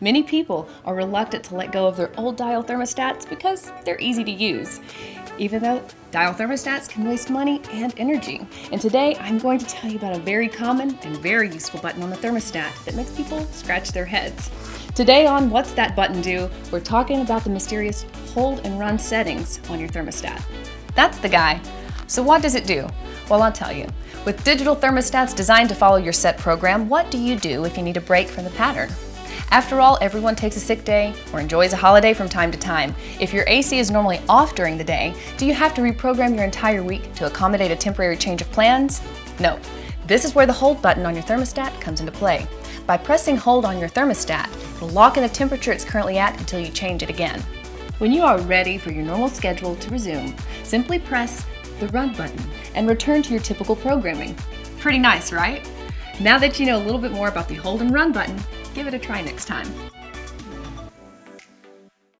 Many people are reluctant to let go of their old dial thermostats because they're easy to use, even though dial thermostats can waste money and energy. And today I'm going to tell you about a very common and very useful button on the thermostat that makes people scratch their heads. Today on What's That Button Do, we're talking about the mysterious hold and run settings on your thermostat. That's the guy. So what does it do? Well, I'll tell you. With digital thermostats designed to follow your set program, what do you do if you need a break from the pattern? After all, everyone takes a sick day or enjoys a holiday from time to time. If your AC is normally off during the day, do you have to reprogram your entire week to accommodate a temporary change of plans? No. This is where the hold button on your thermostat comes into play. By pressing hold on your thermostat, it'll lock in the temperature it's currently at until you change it again. When you are ready for your normal schedule to resume, simply press the Run button and return to your typical programming. Pretty nice, right? Now that you know a little bit more about the Hold and Run button, give it a try next time.